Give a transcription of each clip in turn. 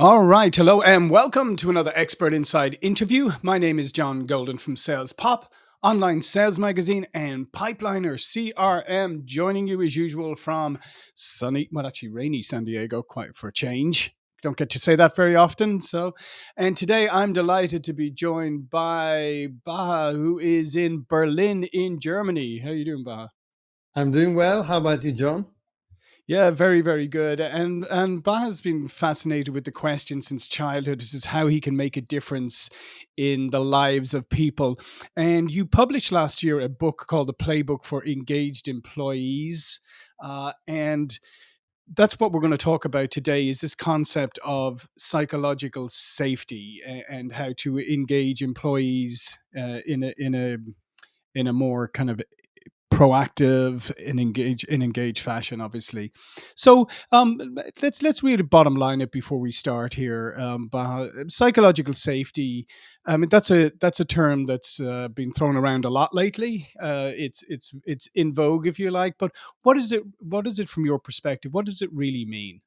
All right. Hello and welcome to another Expert Insights interview. My name is John Golden from Sales Pop, online sales magazine, and Pipeliner CRM, joining you as usual from sunny, well, actually rainy San Diego, quite for a change. Don't get to say that very often. So, and today I'm delighted to be joined by Baha, who is in Berlin, in Germany. How are you doing, Baha? I'm doing well. How about you, John? Yeah, very, very good. And and Ba has been fascinated with the question since childhood. This is how he can make a difference in the lives of people. And you published last year a book called The Playbook for Engaged Employees. Uh, and that's what we're going to talk about today is this concept of psychological safety and how to engage employees uh, in a in a in a more kind of proactive and engage in engaged fashion obviously. So um let's let's really bottom line it before we start here um psychological safety. I mean that's a that's a term that's uh, been thrown around a lot lately. Uh it's it's it's in vogue if you like but what is it what is it from your perspective? What does it really mean?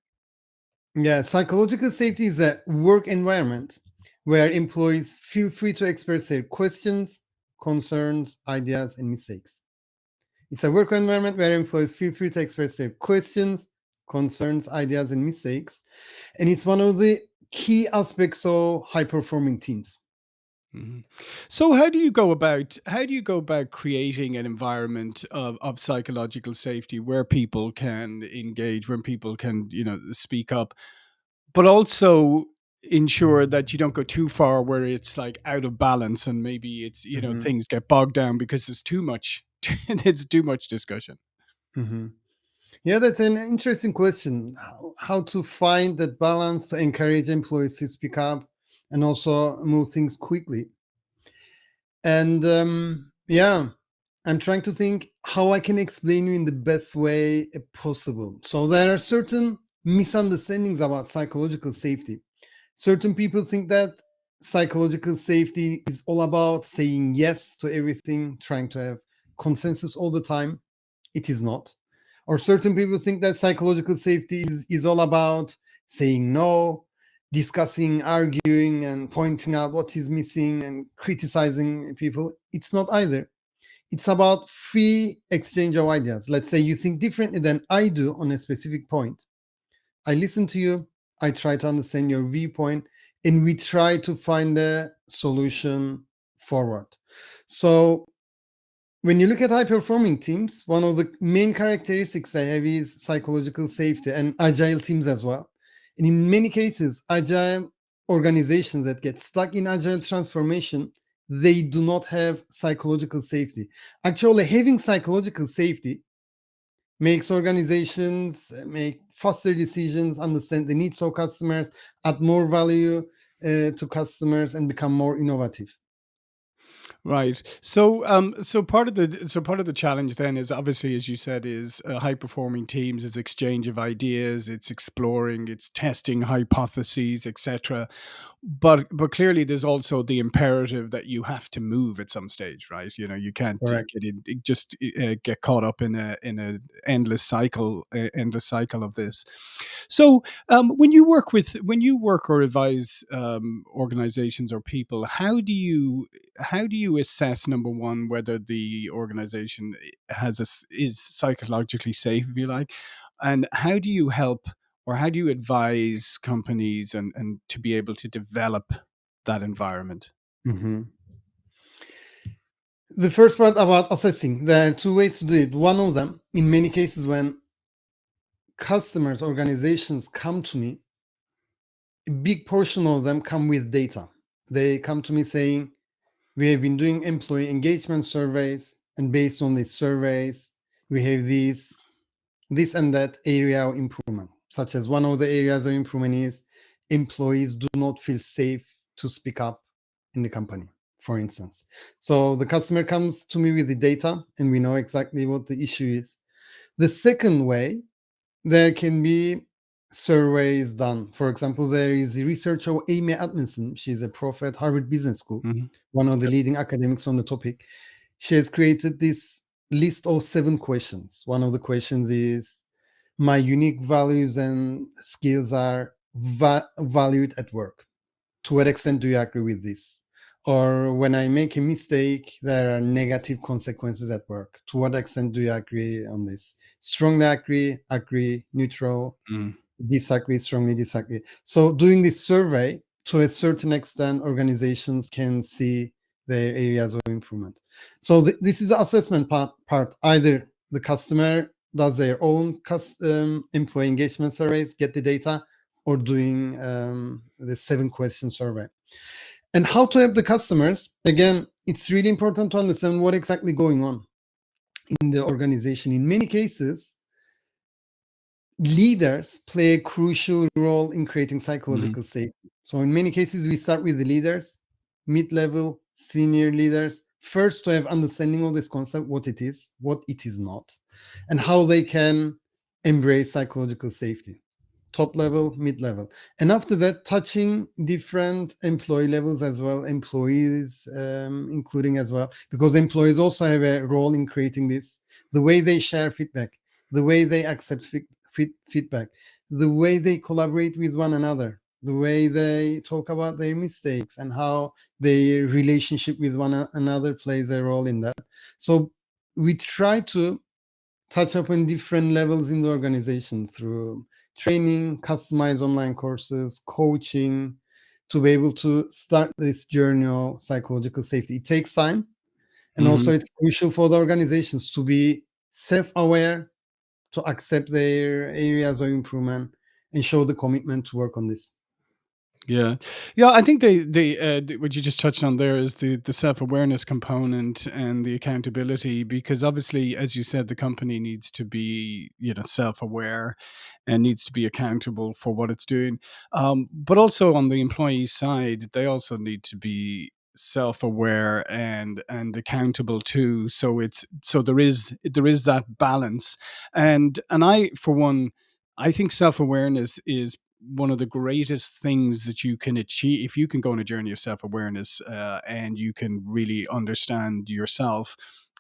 Yeah, psychological safety is a work environment where employees feel free to express their questions, concerns, ideas, and mistakes. It's a work environment where employees feel free to express their questions, concerns, ideas, and mistakes. And it's one of the key aspects of high performing teams. Mhm. So how do you go about how do you go about creating an environment of, of psychological safety where people can engage, when people can, you know, speak up, but also ensure that you don't go too far where it's like out of balance and maybe it's, you know, Mhm, things get bogged down because there's too much it's too much discussion. mhm. Yeah, that's an interesting question. How, to find that balance to encourage employees to speak up and also move things quickly. And um, yeah, I'm trying to think how I can explain you in the best way uh, possible. So there are certain misunderstandings about psychological safety. Certain people think that psychological safety is all about saying yes to everything, trying to have consensus all the time. It is not. Or certain people think that psychological safety is, is all about saying no, discussing, arguing, and pointing out what is missing and criticizing people. It's not either. It's about free exchange of ideas. Let's say you think differently than I do on a specific point. I listen to you, I try to understand your viewpoint, and we try to find a solution forward. So when you look at high performing teams, one of the main characteristics they have is psychological safety and agile teams as well. And in many cases, agile organizations that get stuck in agile transformation, they do not have psychological safety. Actually, having psychological safety makes organizations uh, make faster decisions, understand the needs of customers, add more value uh, to customers, and become more innovative. Right. So, um, so part of the so part of the challenge then is obviously, as you said, is uh, high performing teams, is exchange of ideas, it's exploring, it's testing hypotheses, etc. But but clearly, there's also the imperative that you have to move at some stage, right? You know, you can't Correct. get in, just uh, get caught up in a in a endless cycle, uh, endless cycle of this. So, um, when you work with when you work or advise um, organizations or people, how do you how do you assess number one whether the organization has a is psychologically safe, if you like, and how do you help or how do you advise companies and and to be able to develop that environment? Mhm. The first part about assessing, there are two ways to do it. One of them, in many cases, when customers, organizations come to me, a big portion of them come with data. They come to me saying, We have been doing employee engagement surveys, and based on these surveys, we have these, this and that area of improvement, such as one of the areas of improvement is employees do not feel safe to speak up in the company, for instance. So the customer comes to me with the data, and we know exactly what the issue is. The second way there can be surveys done. For example, there is the research of Amy Edmondson. She's a prof at Harvard Business School, Mhm. one of the Yep. leading academics on the topic. She has created this list of seven questions. One of the questions is My unique values and skills are va- valued at work? To what extent do you agree with this? Or when I make a mistake, there are negative consequences at work. To what extent do you agree on this? Strongly agree, agree, neutral, Mm. Disagree, strongly disagree. So doing this survey, to a certain extent, organizations can see their areas of improvement. So th- this is the assessment part, part. Either the customer does their own um, employee engagement surveys, get the data, or doing um, the seven question survey. And how to help the customers? Again, it's really important to understand what exactly going on in the organization. In many cases, leaders play a crucial role in creating psychological safety. So in many cases, we start with the leaders, mid-level, senior leaders, first to have understanding of this concept, what it is, what it is not, and how they can embrace psychological safety. Top level, mid level. And after that, touching different employee levels as well, employees um, including as well, because employees also have a role in creating this. The way they share feedback, the way they accept fe- fe- feedback, the way they collaborate with one another, the way they talk about their mistakes and how their relationship with one another plays a role in that. So we try to touch upon different levels in the organization through training, customized online courses, coaching, to be able to start this journey of psychological safety. It takes time. And also, mm-hmm. it's crucial for the organizations to be self aware, to accept their areas of improvement, and show the commitment to work on this. Yeah, yeah. I think they, they, uh, what you just touched on there is the the self awareness component and the accountability, because obviously, as you said, the company needs to be, you know, self aware and needs to be accountable for what it's doing. Um, but also on the employee side, they also need to be self aware and and accountable too. So it's so there is there is that balance, and and I for one. I think self awareness is one of the greatest things that you can achieve if you can go on a journey of self-awareness uh, and you can really understand yourself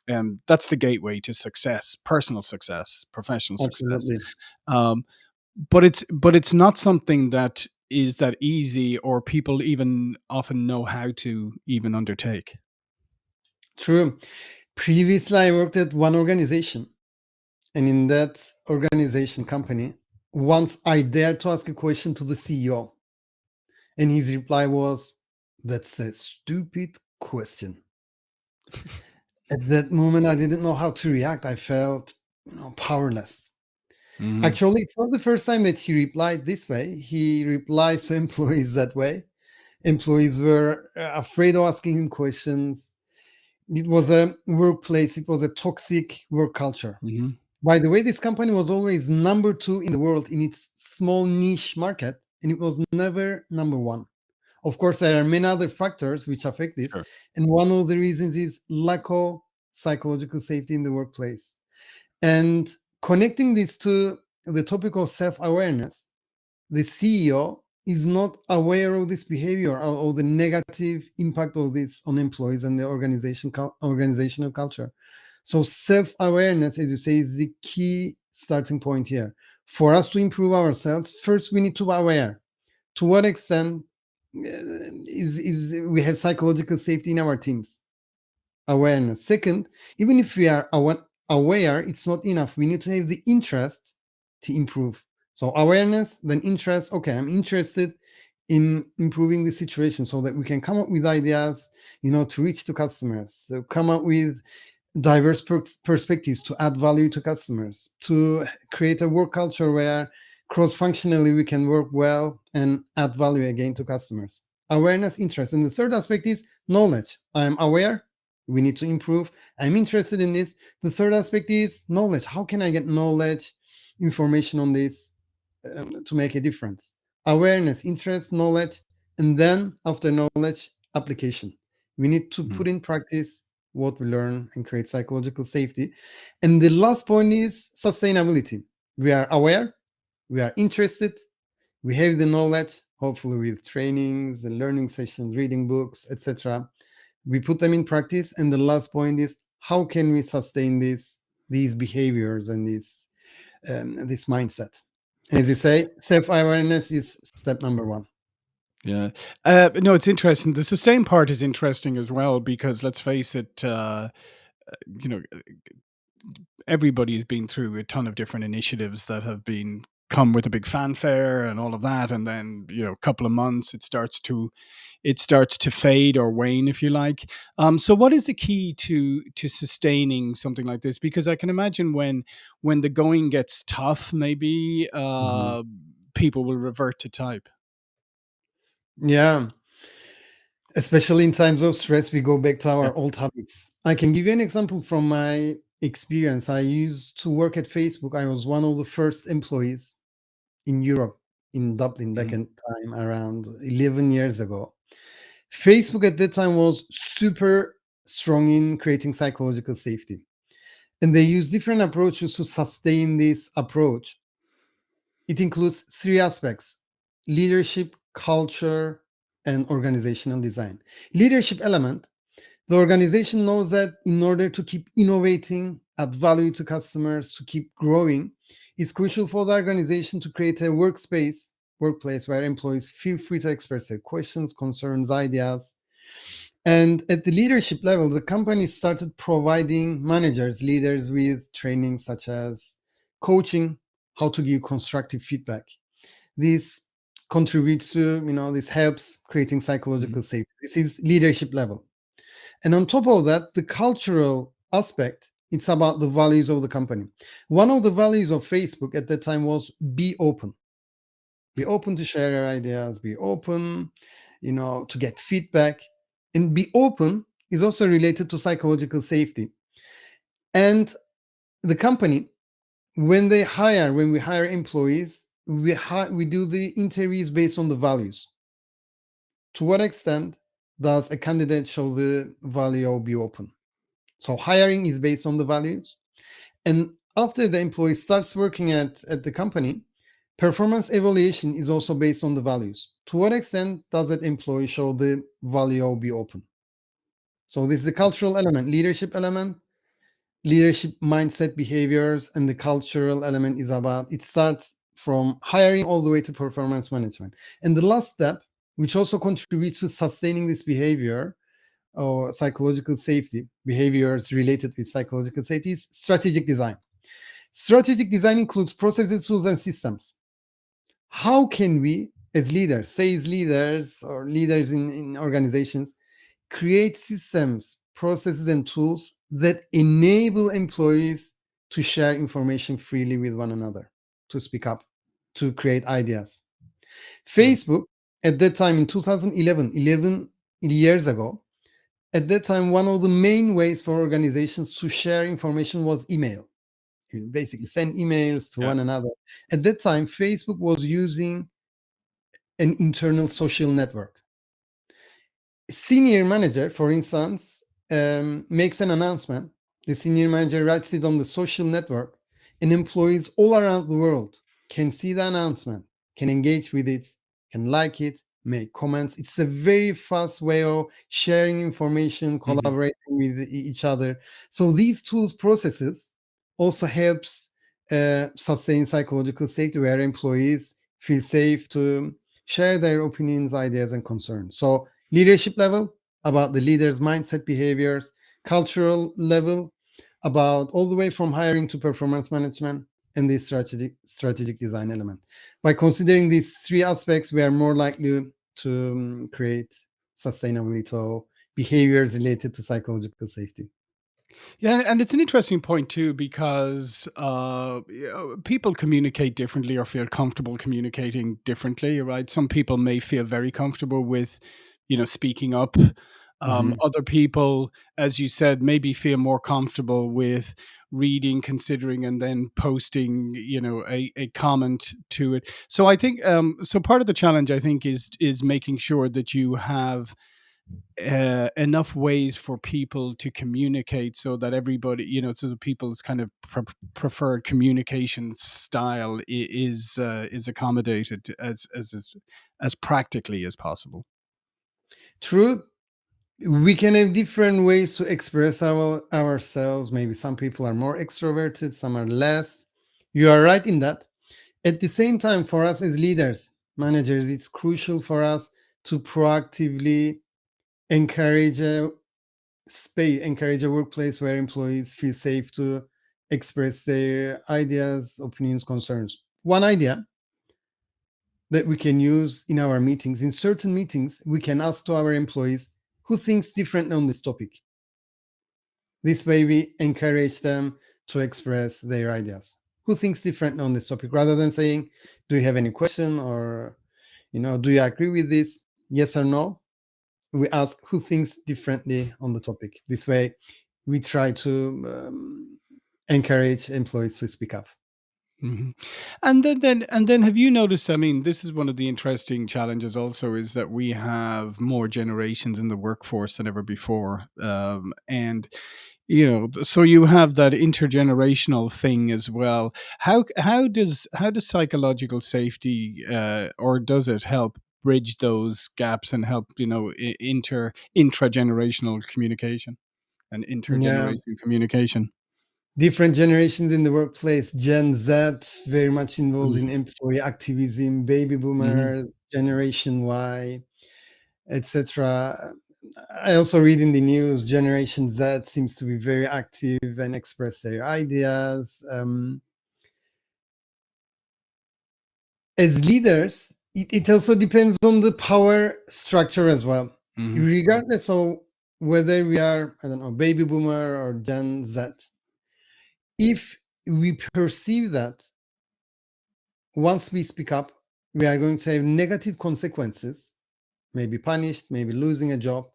um, that's the gateway to success personal success professional success um, but it's but it's not something that is that easy or people even often know how to even undertake True. Previously, I worked at one organization, and in that organization company, once I dared to ask a question to the CEO, and his reply was, That's a stupid question. At that moment, I didn't know how to react. I felt you know, powerless. Mhm. Actually, it's not the first time that he replied this way. He replies to employees that way. Employees were uh, afraid of asking him questions. It was a workplace, it was a toxic work culture. Mhm. By the way, this company was always number two in the world in its small niche market, and it was never number one. Of course, there are many other factors which affect this, Sure. and one of the reasons is lack of psychological safety in the workplace. And connecting this to the topic of self-awareness, the CEO is not aware of this behavior or, or the negative impact of this on employees and the organization organizational culture. So self-awareness, as you say, is the key starting point here. For us to improve ourselves, first we need to be aware. To what extent uh, is, is we have psychological safety in our teams? Awareness. Second, even if we are aware, it's not enough. We need to have the interest to improve. So awareness, then interest. Okay, I'm interested in improving the situation so that we can come up with ideas, you know, to reach to customers, to come up with diverse per- perspectives to add value to customers, to create a work culture where cross-functionally we can work well and add value again to customers. Awareness, interest. And the third aspect is knowledge. I'm aware, we need to improve. I'm interested in this. The third aspect is knowledge. How can I get knowledge, information on this um, to make a difference? Awareness, interest, knowledge, and then after knowledge, application. We need to Mhm. put in practice what we learn and create psychological safety. And the last point is sustainability. We are aware, we are interested, we have the knowledge, hopefully with trainings and learning sessions, reading books, etc. We put them in practice. And the last point is how can we sustain this, these behaviors and this, um, this mindset? As you say, self-awareness is step number one. Yeah. Uh, no, it's interesting. The sustain part is interesting as well because let's face it, uh, you know, everybody's been through a ton of different initiatives that have been come with a big fanfare and all of that and then you know a couple of months it starts to it starts to fade or wane if you like um, so what is the key to to sustaining something like this because i can imagine when when the going gets tough maybe Mhm. uh, people will revert to type Yeah, especially in times of stress, we go back to yeah our old habits. I can give you an example from my experience. I used to work at Facebook. I was one of the first employees in Europe, in Dublin, back Mhm. in time around 11 years ago. Facebook at that time was super strong in creating psychological safety. And they use different approaches to sustain this approach. It includes three aspects leadership, culture, and organizational design. Leadership element the organization knows that in order to keep innovating, add value to customers, to keep growing, it's crucial for the organization to create a workspace, workplace where employees feel free to express their questions, concerns, ideas. And at the leadership level, the company started providing managers, leaders with training such as coaching, how to give constructive feedback. This contributes to, you know, this helps creating psychological mm-hmm. safety. This is leadership level. And on top of that, the cultural aspect, it's about the values of the company. One of the values of Facebook at that time was be open. Be open to share your ideas, be open, you know, to get feedback. And be open is also related to psychological safety. And the company, when they hire, when we hire employees, we we do the interviews based on the values. To what extent does a candidate show the value of be open? So hiring is based on the values. And after the employee starts working at, at the company, performance evaluation is also based on the values. To what extent does that employee show the value of be open? So this is the cultural element, leadership element, leadership mindset behaviors, and the cultural element is about it starts from hiring all the way to performance management. And the last step, which also contributes to sustaining this behavior, or psychological safety, behaviors related with psychological safety is strategic design. Strategic design includes processes, tools, and systems. How can we, as leaders, sales leaders or leaders in, in organizations, create systems, processes, and tools that enable employees to share information freely with one another, to speak up, to create ideas? Hmm. Facebook, at that time in 2011, 11 years ago, at that time, one of the main ways for organizations to share information was email. You basically send emails to Yeah. one another. At that time, Facebook was using an internal social network. Senior manager, for instance, um, makes an announcement. The senior manager writes it on the social network, and employees all around the world can see the announcement, can engage with it, can like it, make comments. It's a very fast way of sharing information, Mhm. collaborating with e- each other. So these tools processes also helps uh, sustain psychological safety where employees feel safe to share their opinions, ideas, and concerns. So leadership level about the leader's mindset behaviors, cultural level about all the way from hiring to performance management, and the strategic strategic design element. By considering these three aspects, we are more likely to um, create sustainability or behaviors related to psychological safety. Yeah, and it's an interesting point too because uh, you know, people communicate differently or feel comfortable communicating differently, right? Some people may feel very comfortable with, you know, speaking up. Um, Mhm. other people, as you said, maybe feel more comfortable with reading, considering, and then posting, you know, a, a comment to it. So I think, um, so part of the challenge, I think, is is making sure that you have uh, enough ways for people to communicate so that everybody, you know, so the people's kind of pre- preferred communication style is uh, is accommodated as as as practically as possible. True, we can have different ways to express our ourselves. Maybe some people are more extroverted, some are less. You are right in that. At the same time, for us as leaders, managers, it's crucial for us to proactively encourage a space, encourage a workplace where employees feel safe to express their ideas, opinions, concerns. One idea that we can use in our meetings, in certain meetings, we can ask to our employees who thinks differently on this topic. This way we encourage them to express their ideas. Who thinks differently on this topic rather than saying, do you have any question or, you know, do you agree with this? Yes or no? We ask who thinks differently on the topic. This way we try to um, encourage employees to speak up. Mhm. And then, then, and then, have you noticed? I mean, this is one of the interesting challenges. Also, is that we have more generations in the workforce than ever before, um, and you know, so you have that intergenerational thing as well. How how does how does psychological safety, uh, or does it help bridge those gaps and help you know inter intragenerational communication and Yeah, communication? different generations in the workplace. Gen Z very much involved in Mm-hmm. employee activism, baby Mm-hmm. boomers, Generation Y, etc. I also read in the news Generation Z seems to be very active and express their ideas. Um, as leaders, it, it also depends on the power structure as well. Mm-hmm. Regardless of whether we are, I don't know, baby boomer or Gen Z, if we perceive that once we speak up, we are going to have negative consequences, maybe punished, maybe losing a job.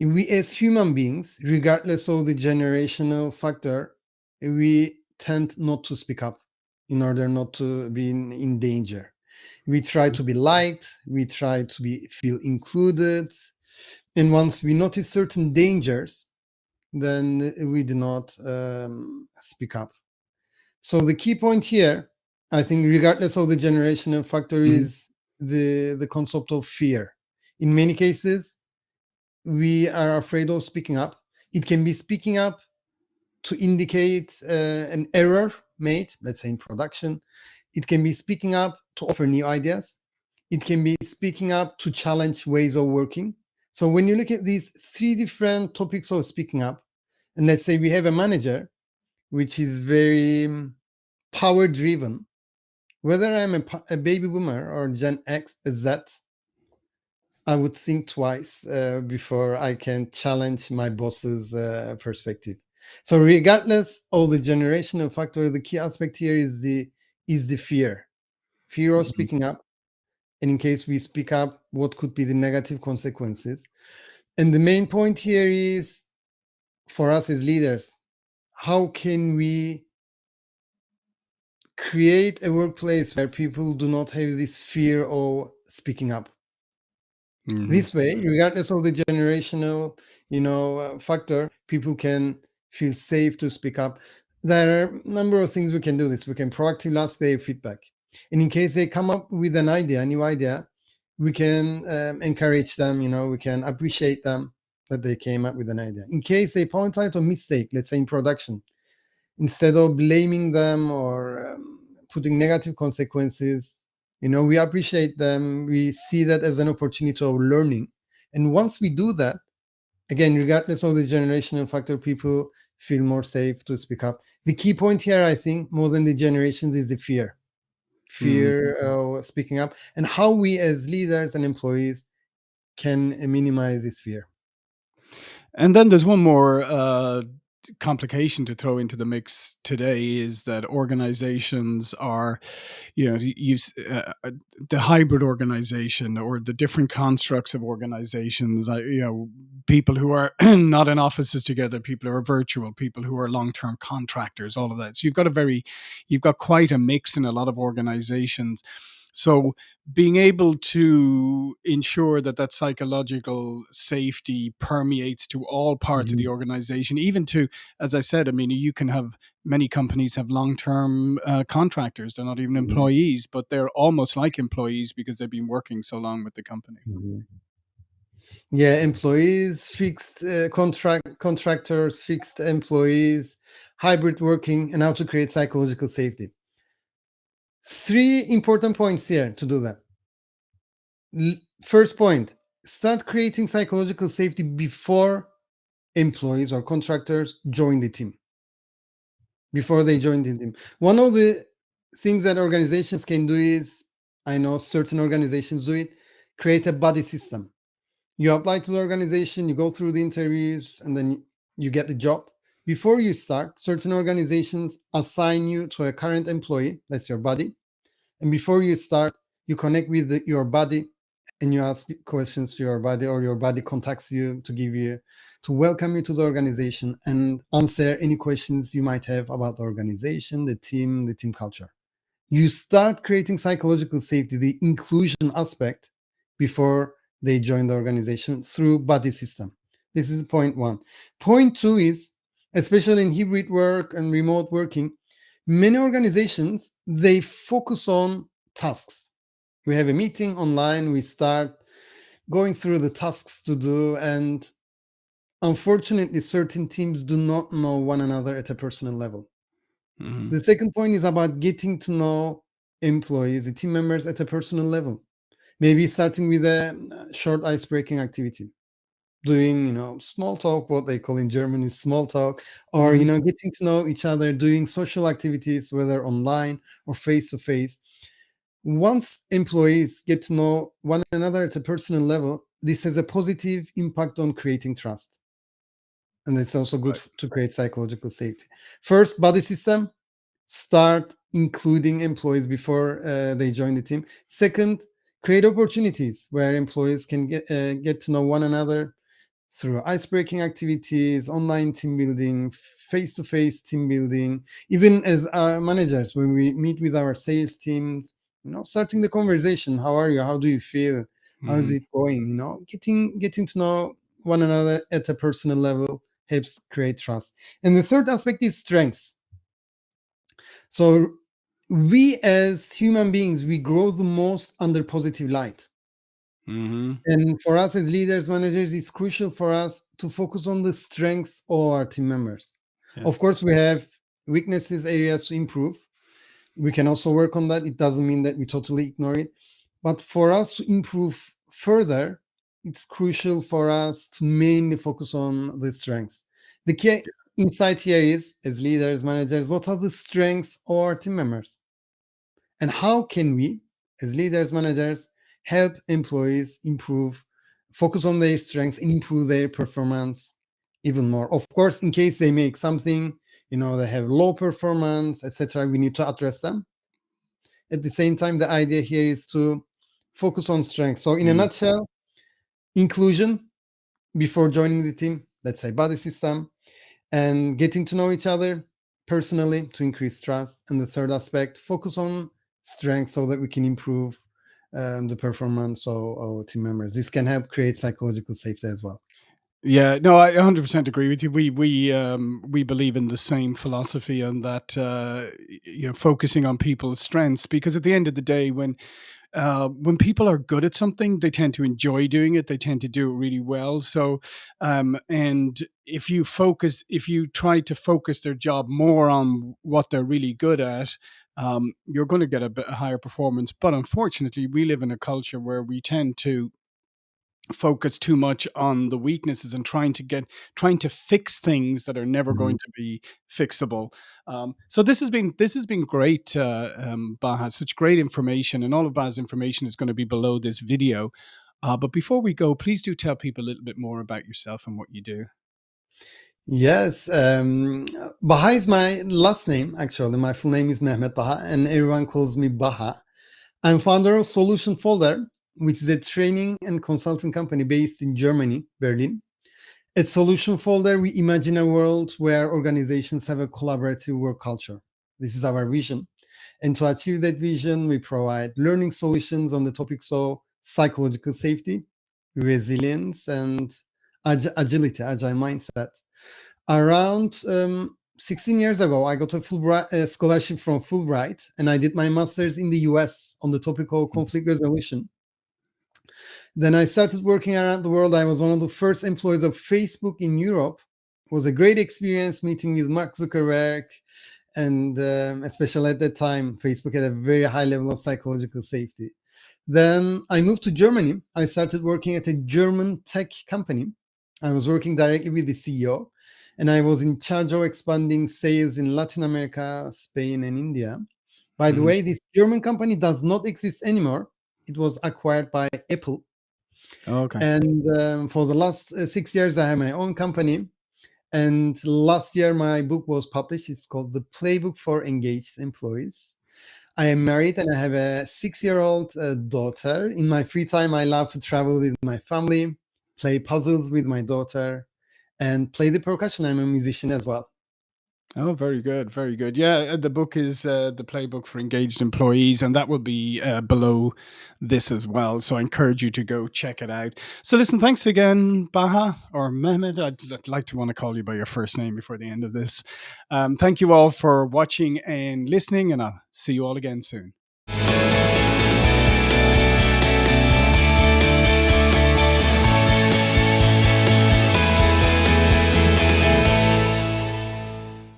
We, as human beings, regardless of the generational factor, we tend not to speak up in order not to be in, in danger. We try to be liked, we try to be feel included, and once we notice certain dangers, then we do not um, speak up. So the key point here, I think, regardless of the generational factor, Mm-hmm. is the the concept of fear. In many cases, we are afraid of speaking up. It can be speaking up to indicate uh, an error made, let's say in production. It can be speaking up to offer new ideas. It can be speaking up to challenge ways of working. So when you look at these three different topics of speaking up, and let's say we have a manager which is very um, power driven, whether I'm a, a baby boomer or Gen X, Z, I would think twice uh, before I can challenge my boss's uh, perspective. So regardless of the generational factor, the key aspect here is the is the fear, fear of Mm-hmm. speaking up, and in case we speak up, what could be the negative consequences? And the main point here is for us as leaders, how can we create a workplace where people do not have this fear of speaking up? Mm-hmm. this way regardless of the generational you know uh, factor people can feel safe to speak up there are a number of things we can do this. We can proactively ask their feedback. And in case they come up with an idea a new idea we can um, encourage them you know we can appreciate them that they came up with an idea. In case they point out a mistake let's say in production instead of blaming them or um, putting negative consequences you know we appreciate them. We see that as an opportunity of learning. And once we do that again regardless of the generational factor people feel more safe to speak up. The key point here i think more than the generations is the fear. Fear of speaking up and how we as leaders and employees can minimize this fear. And then there's one more uh, complication to throw into the mix today is that organizations are, you know, you uh, the hybrid organization or the different constructs of organizations. Uh, you know, people who are not in offices together, people who are virtual, people who are long-term contractors, all of that. So you've got a very, you've got quite a mix in a lot of organizations. So being able to ensure that that psychological safety permeates to all parts of Mhm. the organization, even to, as I said, I mean, you can have many companies have long-term uh, contractors; they're not even Mhm. employees, but they're almost like employees because they've been working so long with the company. Mhm. yeah employees fixed uh, contract contractors fixed employees hybrid working and how to create psychological safety Three important points here to do that. First point, start creating psychological safety before employees or contractors join the team. Before they join the team. One of the things that organizations can do is, I know certain organizations do it, create a buddy system. You apply to the organization, you go through the interviews, and then you get the job. Before you start, certain organizations assign you to a current employee, that's your buddy. And before you start, you connect with the, your buddy and you ask questions to your buddy or your buddy contacts you to give you to welcome you to the organization and answer any questions you might have about the organization the team the team culture. You start creating psychological safety the inclusion aspect before they join the organization through buddy system. This is point one. Point two is especially in hybrid work and remote working many organizations they focus on tasks. We have a meeting online we start going through the tasks to do and unfortunately certain teams do not know one another at a personal level. Mm-hmm. the second point is about getting to know employees the team members at a personal level maybe starting with a short ice breaking activity doing you know small talk what they call in germany small talk or you mm-hmm. know getting to know each other doing social activities whether online or face to face once employees get to know one another at a personal level, this has a positive impact on creating trust. And it's also good right. to create psychological safety. First, buddy system, start including employees before uh, they join the team. Second, create opportunities where employees can get, uh, get to know one another through ice-breaking activities, online team building, face-to-face team building, even as our managers, when we meet with our sales teams, you know starting the conversation how are you? How do you feel? How's mm. it going? You know getting getting to know one another at a personal level helps create trust. And the third aspect is strengths. So we as human beings we grow the most under positive light mm-hmm. and for us as leaders managers it's crucial for us to focus on the strengths of our team members yeah. of course we have weaknesses areas to improve we can also work on that. It doesn't mean that we totally ignore it. But for us to improve further, it's crucial for us to mainly focus on the strengths. The key insight here is, as leaders, managers, what are the strengths of our team members? And how can we, as leaders, managers, help employees improve, focus on their strengths, and improve their performance even more? Of course, in case they make something you know they have low performance etc we need to address them at the same time the idea here is to focus on strength so in mm. a nutshell inclusion before joining the team let's say buddy system and getting to know each other personally to increase trust and the third aspect focus on strength so that we can improve um, the performance of our team members this can help create psychological safety as well yeah, no, I 100% agree with you. We we um, we believe in the same philosophy and that. Uh, you know, focusing on people's strengths because at the end of the day, when uh, when people are good at something, they tend to enjoy doing it. They tend to do it really well. So, um, and if you focus, if you try to focus their job more on what they're really good at, um, you're going to get a, bit, higher performance. But unfortunately, we live in a culture where we tend to focus too much on the weaknesses and trying to get trying to fix things that are never mm-hmm. going to be fixable um, so this has been this has been great uh, um, baha such great information and all of baha's information is going to be below this video uh, but before we go please do tell people a little bit more about yourself and what you do Yes, um, Baha is my last name. Actually, my full name is Mehmet Baha, and everyone calls me Baha. I'm founder of Solution Folder, which is a training and consulting company based in Germany, Berlin. At Solution Folder, we imagine a world where organizations have a collaborative work culture. This is our vision. And to achieve that vision, we provide learning solutions on the topics of psychological safety, resilience, and ag agility, agile mindset. Around um, 16 years ago, I got a Fulbright a scholarship from Fulbright, and I did my master's in the US on the topic of conflict resolution. Then I started working around the world. I was one of the first employees of Facebook in Europe. It was a great experience meeting with Mark Zuckerberg and um, especially at that time, Facebook had a very high level of psychological safety. Then I moved to Germany. I started working at a German tech company. I was working directly with the CEO, and I was in charge of expanding sales in Latin America, Spain, and India. By the Mhm. way, this German company does not exist anymore. It was acquired by Apple. Okay. And um, for the last uh, six years, I have my own company. And last year, my book was published. It's called The Playbook for Engaged Employees. I am married and I have a six year old uh, daughter. In my free time, I love to travel with my family, play puzzles with my daughter, and play the percussion. I'm a musician as well. Oh, very good, very good. Yeah, uh, the book is uh, the playbook for engaged employees, and that will be uh, below this as well. So I encourage you to go check it out. So listen, thanks again, Baha or Mehmet. I'd, I'd like to want to call you by your first name before the end of this. Um, thank you all for watching and listening, and I'll see you all again soon.